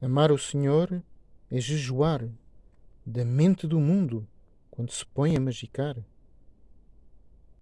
Amar o Senhor é jejuar da mente do mundo quando se põe a magicar.